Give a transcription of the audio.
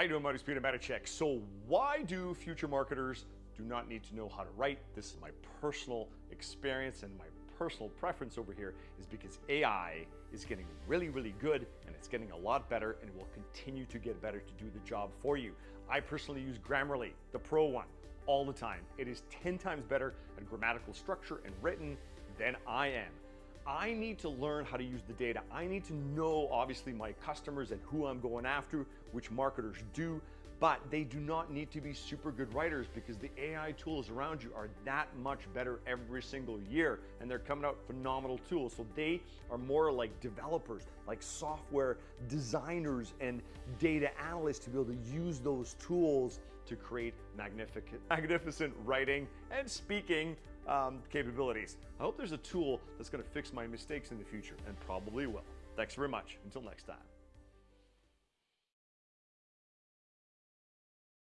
You doing, Marty Speed and Check. So why do future marketers do not need to know how to write? This is my personal experience and my personal preference over here is because AI is getting really, really good and it's getting a lot better and will continue to get better to do the job for you. I personally use Grammarly, the pro one, all the time. It is 10 times better at grammatical structure and written than I am. I need to learn how to use the data. I need to know, obviously, my customers and who I'm going after, which marketers do, but they do not need to be super good writers because the AI tools around you are that much better every single year and they're coming out phenomenal tools. So they are more like developers, like software designers and data analysts to be able to use those tools to create magnificent, magnificent writing and speaking um, capabilities. I hope there's a tool that's gonna fix my mistakes in the future and probably will. Thanks very much. Until next time.